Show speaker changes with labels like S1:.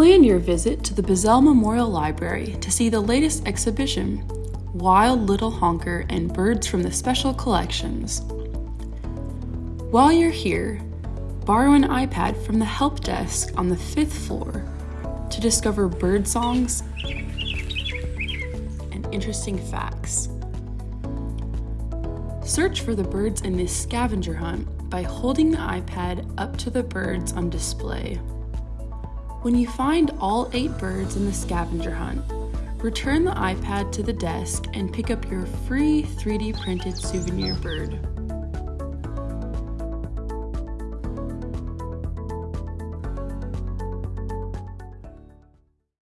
S1: Plan your visit to the Bizzell Memorial Library to see the latest exhibition, Wild Little Honker and Birds from the Special Collections. While you're here, borrow an iPad from the help desk on the fifth floor to discover bird songs and interesting facts. Search for the birds in this scavenger hunt by holding the iPad up to the birds on display. When you find all eight birds in the scavenger hunt, return the iPad to the desk and pick up your free 3D printed souvenir bird.